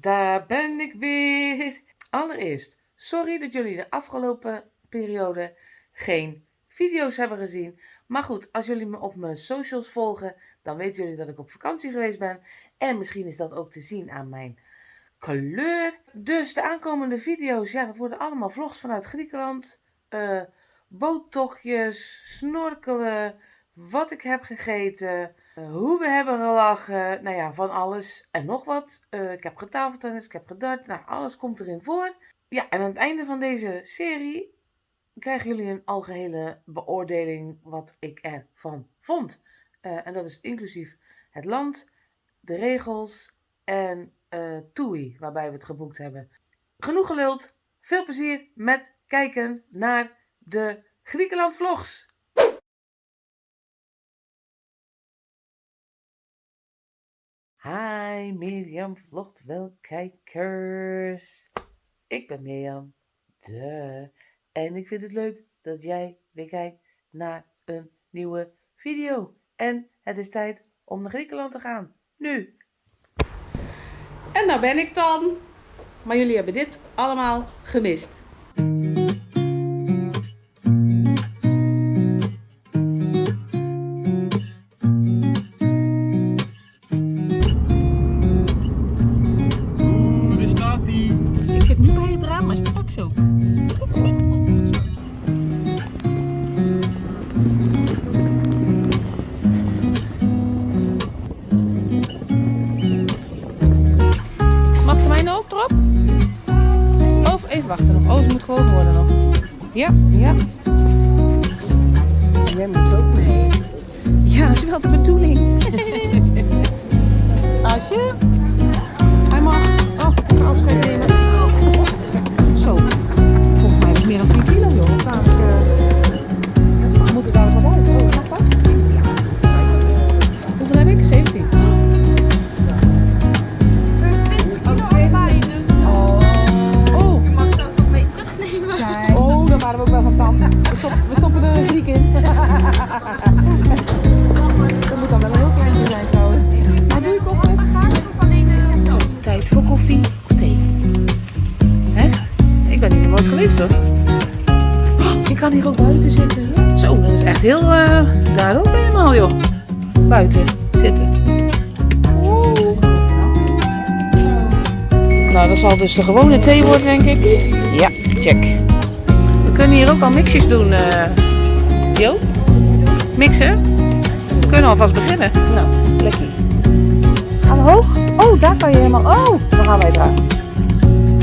daar ben ik weer. Allereerst, sorry dat jullie de afgelopen periode geen video's hebben gezien. Maar goed, als jullie me op mijn socials volgen, dan weten jullie dat ik op vakantie geweest ben. En misschien is dat ook te zien aan mijn kleur. Dus de aankomende video's, ja, dat worden allemaal vlogs vanuit Griekenland. Uh, boottochtjes, snorkelen, wat ik heb gegeten, uh, hoe we hebben gelachen, nou ja, van alles en nog wat. Uh, ik heb getafeltennis, ik heb gedart, nou, alles komt erin voor. Ja, en aan het einde van deze serie krijgen jullie een algehele beoordeling wat ik ervan vond. Uh, en dat is inclusief het land, de regels en uh, TUI, waarbij we het geboekt hebben. Genoeg geluld, veel plezier met kijken naar de Griekenland vlogs. Hi Mirjam vlogt wel kijkers. Ik ben Mirjam. De. En ik vind het leuk dat jij weer kijkt naar een nieuwe video. En het is tijd om naar Griekenland te gaan. Nu. En daar ben ik dan. Maar jullie hebben dit allemaal gemist. Ja, ja. Jij moet ook mee. Ja, dat is wel de bedoeling. of thee. Ik ben hier nooit geweest hoor. Oh, ik kan hier ook buiten zitten. Zo, dat is echt heel uh, daar ook helemaal joh. Buiten zitten. Nou, dat zal dus de gewone thee worden denk ik. Ja, check kunnen hier ook al mixjes doen, uh, Jo. Mixen? We kunnen alvast beginnen. Nou, lekker. Gaan we hoog? Oh, daar kan je helemaal... Oh, dan gaan wij daar.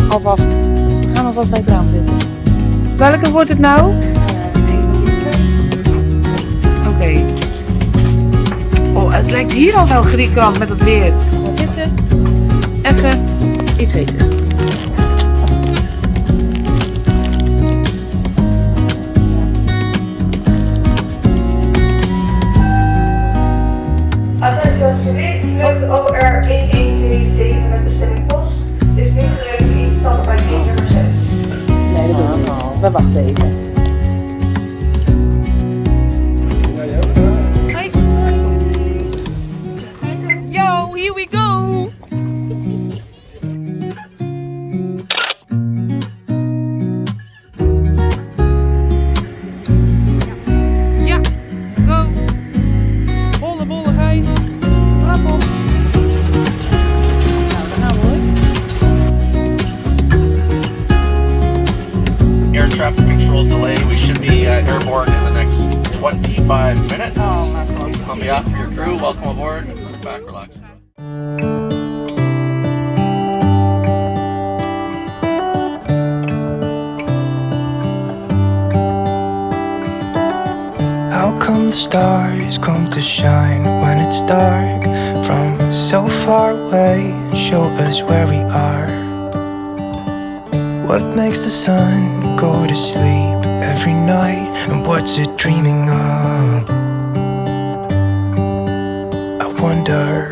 Alvast. We gaan alvast bij het raam. Welke wordt het nou? Oké. Oh, het lijkt hier al wel Griekenland met het weer. Zitten. Even iets eten. On behalf of your crew, welcome aboard. Sit back, relax. How come the stars come to shine when it's dark From so far away, show us where we are what makes the sun go to sleep every night? And what's it dreaming of? Wonder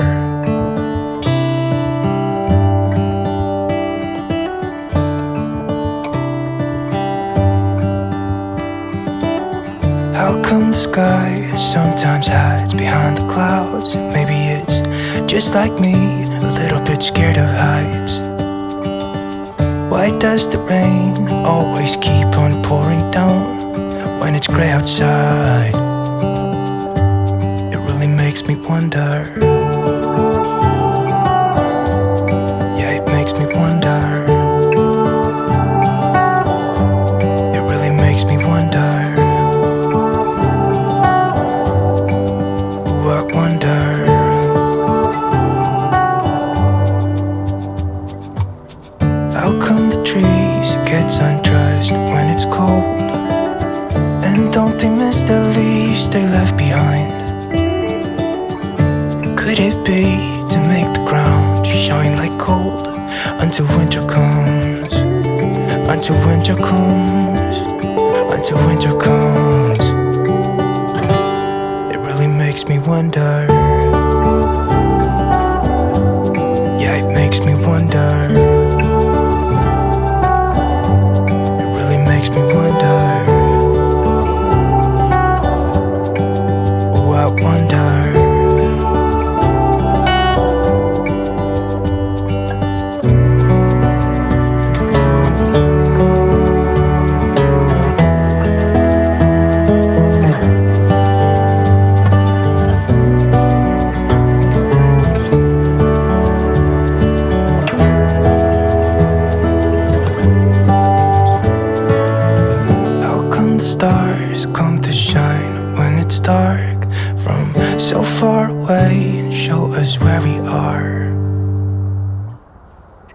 How come the sky sometimes hides behind the clouds? Maybe it's just like me, a little bit scared of heights Why does the rain always keep on pouring down when it's gray outside? Makes me wonder. Winter comes, until winter comes. It really makes me wonder. Yeah, it makes me wonder. It's dark from so far away and show us where we are?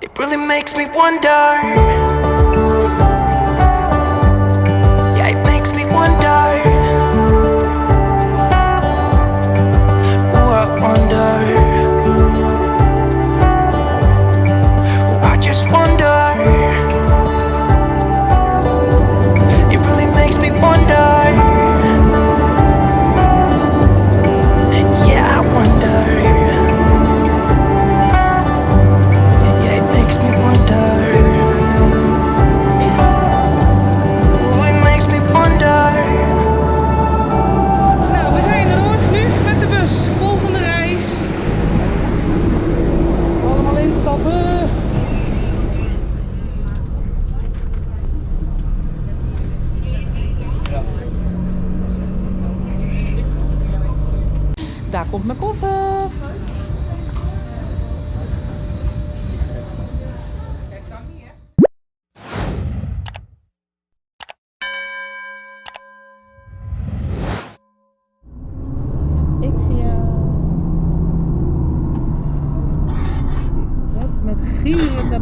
It really makes me wonder.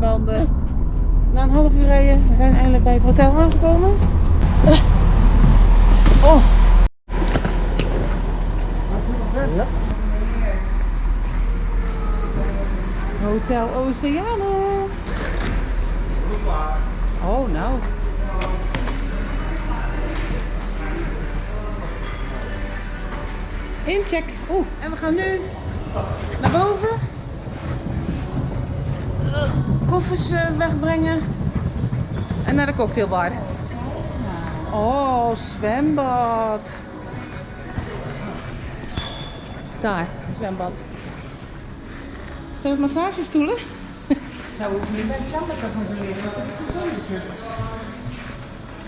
De. Na een half uur rijden, we zijn eindelijk bij het hotel aangekomen. Oh. Hotel Oceanus. Oh, nou. Incheck. Oeh, en we gaan nu naar boven. Koffers eh, wegbrengen. En naar de cocktailbar. Oh, zwembad. Daar, zwembad. Zijn het massagestoelen? Nou, we hoeven niet bij het zwembad te gaan leren, want het is een zonnetje.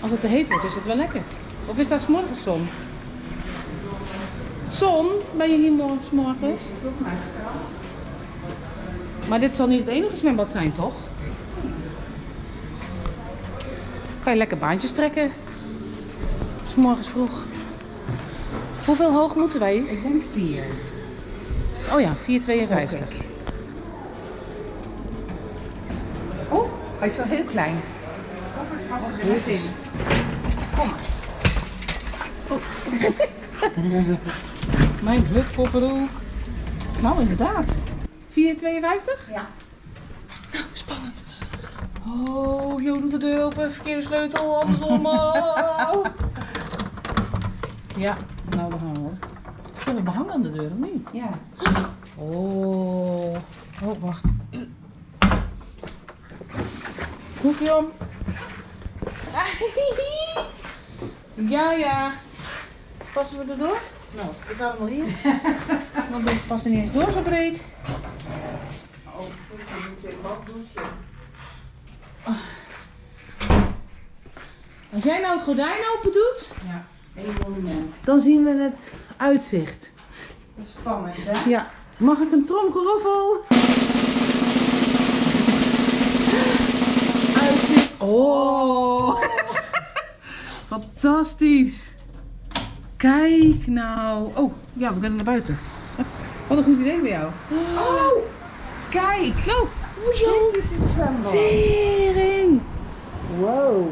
Als het te heet wordt, is het wel lekker. Of is daar 's morgens zon? Zon? Ben je hier morgens? morgens? Toch maar het strand. Maar dit zal niet het enige zwembad zijn, toch? Kan je lekker baantjes trekken? 's morgens vroeg. Hoeveel hoog moeten wij? Ik denk vier. Oh ja, 4,52. Oh, hij is wel heel klein. Koffers passen er niet in. Kom maar. Mijn hutpoffer ook. Nou, inderdaad. 4,52? Ja. Nou, spannend. Oh, Jo doet de deur open. Verkeerde sleutel, andersom. Oh. Ja, nou, we gaan hoor. Kunnen we behang aan de deur of niet? Ja. Oh. Oh, wacht. Hoekje om. Ja, ja. Passen we erdoor? Nou, ik ga hem wel hier. Want we passen niet eens door zo breed. Als jij nou het gordijn open doet, Ja, één monument. dan zien we het uitzicht. Dat is spannend, hè? Ja, mag ik een tromgeroffel? Uitzicht. Oh, fantastisch. Kijk nou. Oh, ja, we kunnen naar buiten. Wat een goed idee bij jou. Oh, kijk! Nou, Dit is het zwembad. tering. Wow.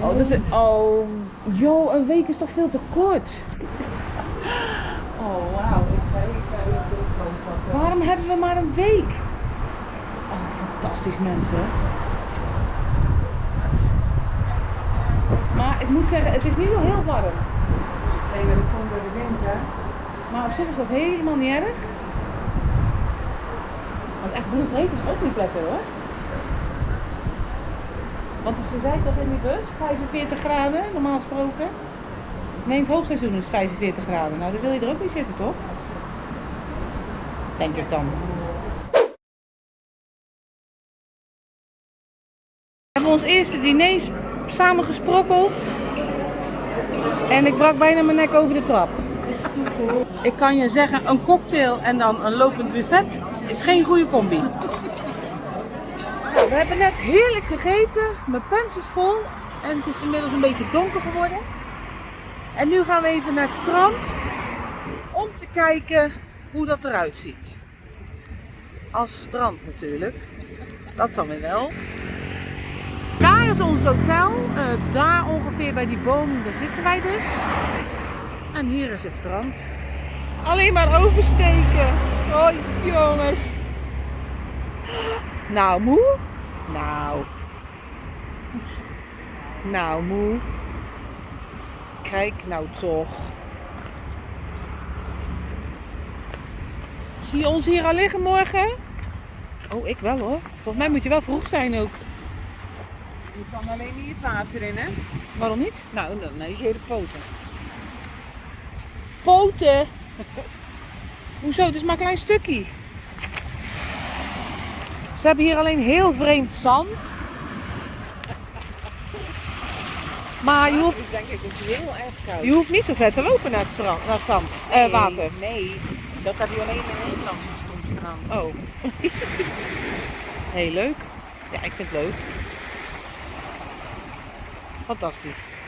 Oh, dat is, oh, joh, een week is toch veel te kort. Oh, wauw. Ik ga even de telefoon pakken. Waarom hebben we maar een week? Oh, fantastisch mensen. Maar ik moet zeggen, het is niet zo heel warm. Nee, maar dat komt door de wind, hè? Maar op zich is dat helemaal niet erg. Want echt bloedheet is ook niet lekker hoor. Want ze zei toch in die bus, 45 graden normaal gesproken. Nee, in het hoogseizoen is het 45 graden. Nou, dan wil je er ook niet zitten toch? Denk ik dan. We hebben ons eerste diner samen gesprokkeld. En ik brak bijna mijn nek over de trap. Ik kan je zeggen, een cocktail en dan een lopend buffet is geen goede combi. Nou, we hebben net heerlijk gegeten. Mijn pens is vol. En het is inmiddels een beetje donker geworden. En nu gaan we even naar het strand. Om te kijken hoe dat eruit ziet. Als strand natuurlijk. Dat dan weer wel. Daar is ons hotel. Eh, daar ongeveer bij die boom, daar zitten wij dus. En hier is het strand. Alleen maar oversteken. Oh jongens. Nou moe. Nou. Nou moe. Kijk nou toch. Zie je ons hier al liggen morgen? Oh, ik wel hoor. Volgens mij moet je wel vroeg zijn ook. Je kan alleen niet het water in, hè? Waarom niet? Nou, dan is je hele poten. Poten. Hoezo? Het is maar een klein stukje. Ze hebben hier alleen heel vreemd zand. Maar je hoeft, is denk ik ook heel erg koud. je hoeft niet zo ver te lopen naar het, strand, naar het zand, eh, water. Nee, dat heb je alleen in Nederland gedaan. Oh. Heel leuk. Ja, ik vind het leuk. Fantastisch.